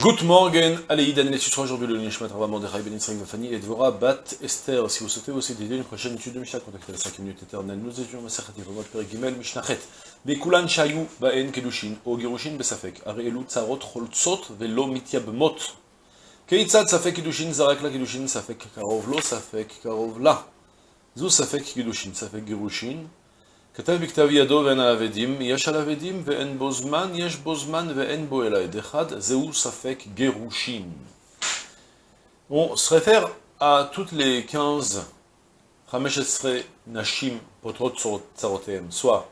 Good morning, Idan, les sera aujourd'hui le Nishmat Rabba Mordechai Ben Yitzhak Vafani et Dvora Bat Esther. Si vous souhaitez aussi aider une prochaine étude de Mishnah, contactez la 5 minutes éternelles. Nous étudions Masachat Yevamot Perek Gimel Mishnachet. Bekulan Shayu Baen Kedushin, O Girushin Besafek, Are Elu Tzarot Choltzot Velo Mityabmot. Keitzad Safek Kedushin, Zarak La Kedushin, Safek Karov Lo, Safek Karov La. Zu Safek Kedushin, Safek Girushin. כתב בכתב ידו ואין העבדים, יש על עבדים ואין בו זמן, יש בו זמן ואין בו אלא עד אחד, זהו ספק גירושין. On se réfère à toutes les 15 15 nashim potrot tsarotem. Soit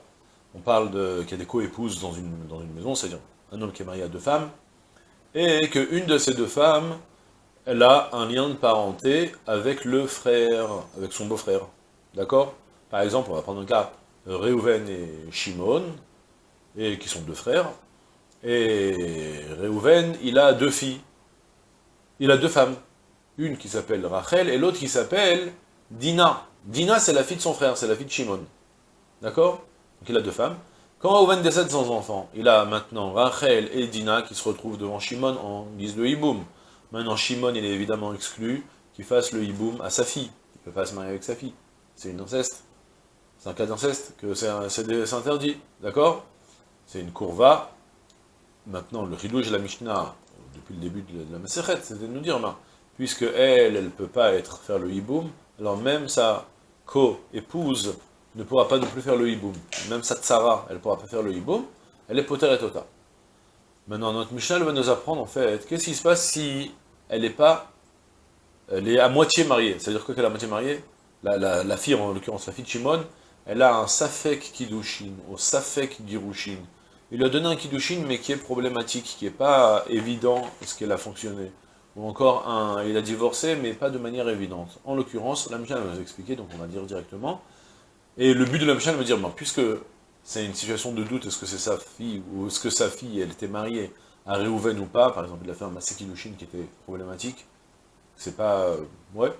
on parle qu'il y a des co-épouses dans une, dans une maison, c'est-à-dire un homme qui est marié à deux femmes, et qu'une de ces deux femmes, elle a un lien de parenté avec le frère, avec son beau-frère. D'accord Par exemple, on va prendre un cas Réhouven et Shimon, et qui sont deux frères, et Réhouven, il a deux filles, il a deux femmes, une qui s'appelle Rachel, et l'autre qui s'appelle Dina. Dina, c'est la fille de son frère, c'est la fille de Shimon. D'accord? Donc il a deux femmes. Quand Réhouven décède sans enfant, il a maintenant Rachel et Dina qui se retrouvent devant Shimon en guise de hiboum. Maintenant, Shimon, il est évidemment exclu qu'il fasse le hiboum à sa fille. Il ne peut pas se marier avec sa fille. C'est une inceste. C'est un cas d'inceste, que c'est interdit, d'accord? C'est une courva. Maintenant, le ridouj de la Mishnah, depuis le début de la Maseret, c'est de nous dire, ben, puisque elle, elle ne peut pas être, faire le hiboum, alors même sa co-épouse ne pourra pas non plus faire le hiboum. Même sa tsara, elle ne pourra pas faire le hiboum, elle est poter et tota. Maintenant, notre Mishnah va nous apprendre, en fait, qu'est-ce qui se passe si elle n'est pas, elle est à moitié mariée? C'est-à-dire quoi qu'elle est à moitié mariée la, la, fille, en l'occurrence la fille de Shimon, elle a un Safek Kiddushin, au Safek Girushin. Il lui a donné un Kiddushin, mais qui est problématique, qui n'est pas évident, est-ce qu'elle a fonctionné. Ou encore, un, il a divorcé, mais pas de manière évidente. En l'occurrence, la Mishnah va nous expliquer, donc on va dire directement. Et le but de la Mishnah va dire, puisque c'est une situation de doute, est-ce que c'est sa fille, ou est-ce que sa fille, elle était mariée à Réhouven ou pas, par exemple, il a fait un Masek Kiddushin qui était problématique, c'est pas... Euh, ouais.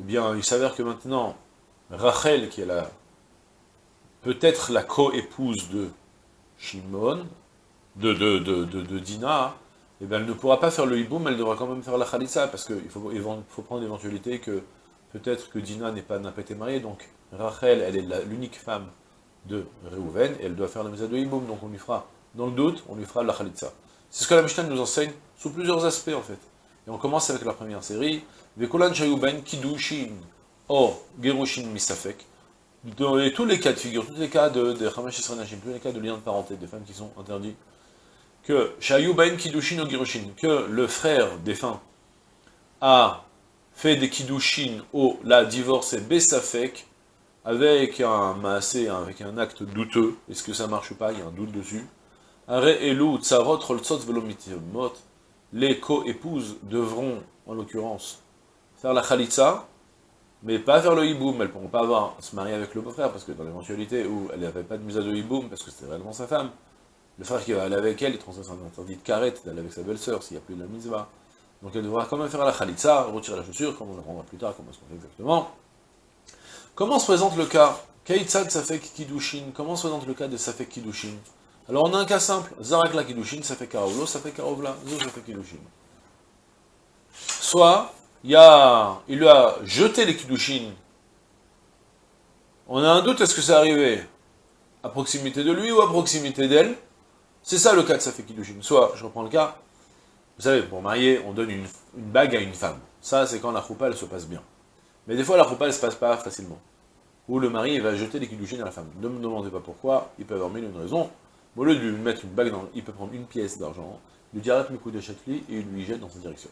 Eh bien, il s'avère que maintenant, Rachel, qui est la peut-être la co-épouse de Shimon, de, Dina, eh bien, elle ne pourra pas faire le hiboum, elle devra quand même faire la khalitsa, parce qu'il faut, prendre l'éventualité que peut-être que Dina n'a pas, pas été mariée, donc Rachel, elle est l'unique femme de Reuven, et elle doit faire la mise de hiboum, donc on lui fera, dans le doute, on lui fera la khalitsa. C'est ce que la Mishnah nous enseigne, sous plusieurs aspects en fait. Et on commence avec la première série, Vekulan Shayuben Kidushin, O Gerushin Misafek, dans tous les cas de figure, tous les cas de, de tous les cas de liens de parenté, des femmes qui sont interdits, que Shayubain Kidushin ou Girushin, que le frère défunt a fait des Kidushin ou l'a divorcé Bessafek, avec un massé, avec un acte douteux, est-ce que ça marche ou pas, il y a un doute dessus. Les co-épouses devront, en l'occurrence, faire la khalitsa, mais pas faire le hiboum, elles ne pourront pas se marier avec le beau-frère, parce que dans l'éventualité où elle n'avait pas de musa de hiboum, parce que c'était réellement sa femme, le frère qui va aller avec elle, il transmet un interdit de carrette d'aller avec sa belle-sœur, s'il n'y a plus de la misva. Donc elle devra quand même faire la khalitsa, retirer la chaussure, comme on le rendra plus tard, comment est-ce qu'on fait exactement. Comment se présente le cas? Keitzad Safek Kidushin, comment se présente le cas de Safek Kidushin? Alors on a un cas simple, Zarak la Kidushin, Safek Karovlo, Safek Karovla, Zo Safek Kidushin. Soit, il, lui a jeté les Kiddushin. On a un doute, est-ce que c'est arrivé à proximité de lui ou à proximité d'elle? C'est ça le cas de Safek Kiddushin. Soit, je reprends le cas, vous savez, pour marier, on donne une, bague à une femme. Ça, c'est quand la choupa, elle se passe bien. Mais des fois, la choupa, elle se passe pas facilement. Ou le mari, va jeter les Kiddushin à la femme. Ne me demandez pas pourquoi, il peut avoir mille une raison. Au lieu de lui mettre une bague dans... Il peut prendre une pièce d'argent, lui dire mes coups de chatli et il lui jette dans sa direction.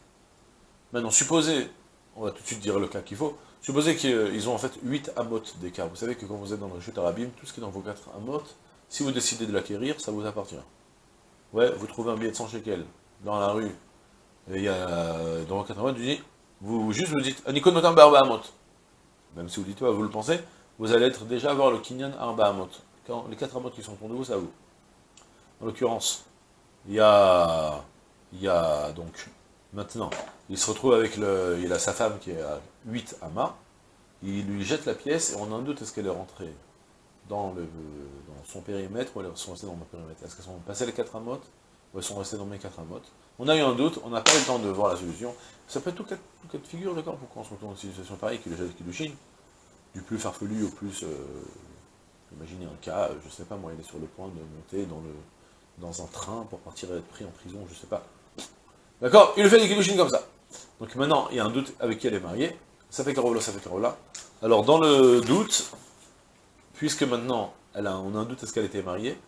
Maintenant, supposez, on va tout de suite dire le cas qu'il faut, supposez qu'ils ont en fait 8 amot d'écart. Vous savez que quand vous êtes dans le chute arabim, tout ce qui est dans vos 4 amot, si vous décidez de l'acquérir, ça vous appartient. Ouais, vous trouvez un billet de 100 shekels dans la rue, et il y a, dans vos 4 amot, vous, vous juste vous dites, Anikon Barba Amot. Même si vous dites pas, vous le pensez, vous allez être déjà avoir le Kinyan Arba Amot. Quand les 4 amot qui sont autour de vous, ça vous. En l'occurrence, il y a, il y a donc Maintenant, il se retrouve avec le, il a sa femme qui est à 8 amas, il lui jette la pièce, et on a un doute, est-ce qu'elle est rentrée dans, le, dans son périmètre, ou elle est restée dans mon périmètre Est-ce qu'elles sont passées les 4 amotes ou elles sont restées dans mes quatre amotes. On a eu un doute, on n'a pas eu le temps de voir la solution. Ça peut être tout cas, de figure, d'accord Pourquoi on se retrouve dans une situation pareille que le de Kiddushin Du plus farfelu au plus... Euh, imaginez un cas, je sais pas moi, il est sur le point de monter dans, le, dans un train pour partir et être pris en prison, je sais pas. D'accord Il le fait des Kiddushin comme ça. Donc maintenant, il y a un doute avec qui elle est mariée. Ça fait Carola, ça fait Carola. Alors dans le doute, puisque maintenant, elle a, on a un doute, est-ce qu'elle était mariée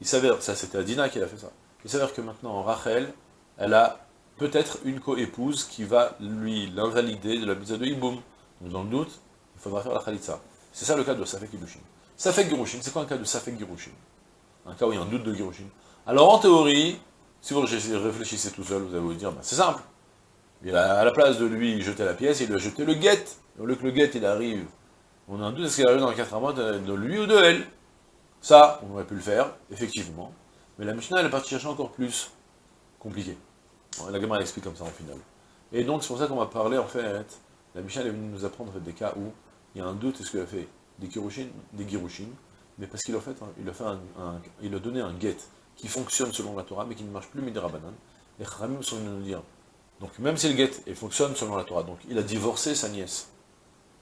Il s'avère, ça c'était Adina qui a fait ça. Il s'avère que maintenant, Rachel, elle a peut-être une co-épouse qui va lui l'invalider de la mise de Iboum. Donc dans le doute, il faudra faire la Khalitsa. C'est ça le cas de Safek Girushin. Safek Girushin, c'est quoi un cas de Safek Girushin Un cas où il y a un doute de Girushin. Alors en théorie, si vous réfléchissez tout seul, vous allez vous dire, ben, c'est simple. A, à la place de lui jeter la pièce, il lui a jeté le guet. Au lieu que le guet, il arrive, on a un doute, est-ce qu'il arrive dans le 4 mois de lui ou de elle Ça, on aurait pu le faire, effectivement. Mais la Mishnah, elle est partie chercher encore plus compliqué. La gamme elle explique comme ça en final. Et donc c'est pour ça qu'on va parler en fait, la Mishnah est venue nous apprendre des cas où il y a un doute, est-ce qu'il a fait des kirushin, des girushin, mais parce qu'il a fait, a un, a donné un get qui fonctionne selon la Torah, mais qui ne marche plus midera banan. Les Khamim sont venus nous dire, donc même si le il fonctionne selon la Torah, donc il a divorcé sa nièce,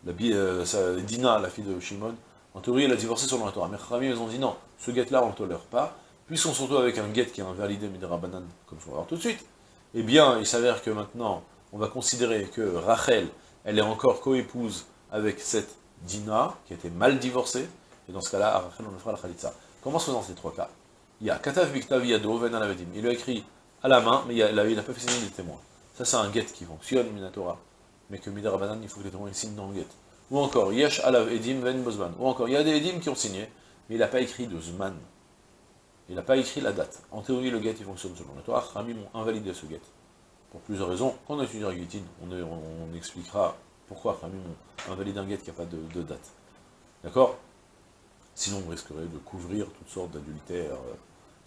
la, euh, Dina, la fille de Shimon, en théorie elle a divorcé selon la Torah, mais Khamim ils ont dit non, ce get là on ne tolère pas, puisqu'on se retrouve avec un get qui est invalidé midera banan, comme on va voir tout de suite, eh bien, il s'avère que maintenant, on va considérer que Rachel, elle est encore coépouse avec cette Dina, qui était mal divorcée, et dans ce cas-là, à Rachel, on le fera la Khalitsa. Comment se fait dans ces trois cas? Il y a Katav Biktav Yado, Ven Alavedim. Il lui a écrit à la main, mais il n'a pas fait signer des témoins. Ça, c'est un get qui fonctionne, Minatora. Mais que Midarabanan, il faut que les témoins signent dans le get. Ou encore, Yesh Alav Edim Ven Bozman. Ou encore, il y a des Edim qui ont signé, mais il n'a pas écrit de Zman. Il n'a pas écrit la date. En théorie, le get, il fonctionne selon la Torah. Rami m'ont invalidé ce get. Pour plusieurs raisons. Quand on étudiera Guitine, on, on, expliquera pourquoi Rami m'ont invalidé un get qui n'a pas de, date. D'accord? Sinon, on risquerait de couvrir toutes sortes d'adultères.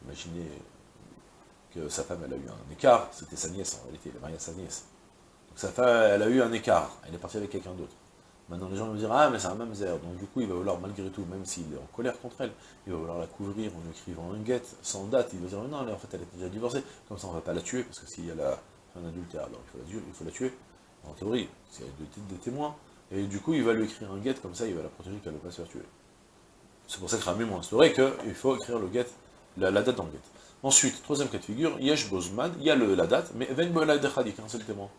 imaginez que sa femme, elle a eu un écart. C'était sa nièce, en réalité. Il a marié à sa nièce. Donc sa femme, elle a eu un écart. Elle est partie avec quelqu'un d'autre. Maintenant, les gens vont dire, ah, mais c'est un mamzer. Donc, du coup, il va vouloir, malgré tout, même s'il est en colère contre elle, il va vouloir la couvrir en écrivant un guet, sans date. Il va dire, non, en fait, elle est déjà divorcée. Comme ça, on ne va pas la tuer, parce que s'il y a un adultère, alors il faut, la, la tuer. En théorie, s'il y a des, témoins. Et du coup, il va lui écrire un guet, comme ça, il va la protéger qu'elle ne va pas se faire tuer. C'est pour ça que Rami m'a instauré qu'il faut écrire le guet, la, date dans le guet. Ensuite, troisième cas de figure, Yesh Bozman, il y a la date, mais Ven Bola Dechadik, un seul témoin.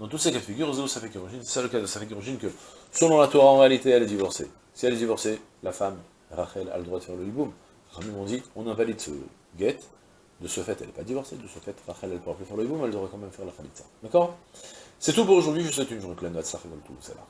Dans tous ces cas de figure, ça fait c'est ça le cas de ça fait que, selon la Torah, en réalité, elle est divorcée. Si elle est divorcée, la femme, Rachel, a le droit de faire le hiboum. Ramim on dit, on invalide ce guet, de ce fait, elle n'est pas divorcée, de ce fait, Rachel, elle ne pourra plus faire le hiboum, elle devrait quand même faire la khalitza. D'accord? C'est tout pour aujourd'hui, je vous souhaite une journée pleine de tout, c'est là.